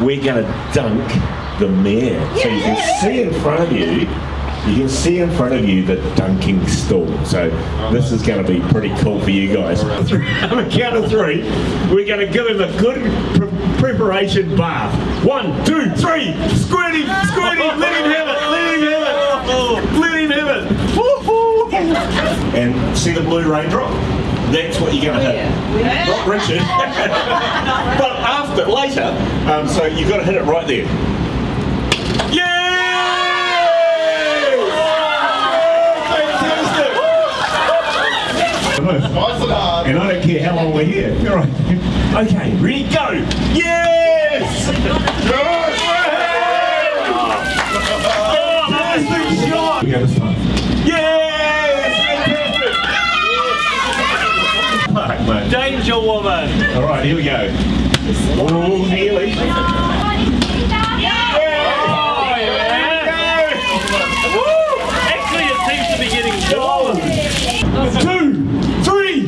we're going to dunk the mayor. So you can see in front of you, you can see in front of you the dunking stall. So this is going to be pretty cool for you guys. On a count of three, we're going to give him a good pre- preparation bath. One, two, three. Squirt him, squirt let him have it, let him have it, let him have it. And see the blue raindrop? That's what you're going to hit. Not Richard. but after, later, um, so you've got to hit it right there. Fantastic! Nice and I don't care how long we're here. All right. Okay, ready, go! Yes! Oh, fantastic shot! We go this time. Yes! Fantastic! Fuck. Danger woman. All right, here we go. Oh, nearly. Oh, yeah. Actually, it seems to be getting warm. Two, three.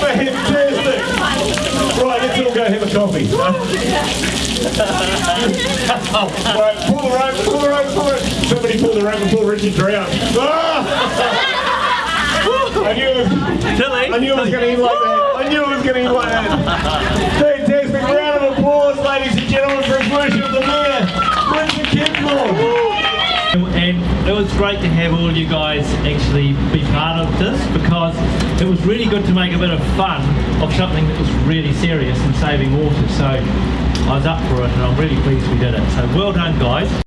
Fantastic. Right, let's all go have a coffee. right, pull the rope, pull the rope, pull it. Somebody pull the rope before Richard drowned. Ah! I knew it was, I knew it was going to end like that. I knew it was going to end like that. Fantastic round of applause, ladies and gentlemen, for worship of the mayor, Richard Kempthorne. And it was great to have all you guys actually be part of this because it was really good to make a bit of fun of something that was really serious and saving water. So I was up for it and I'm really pleased we did it. So well done guys.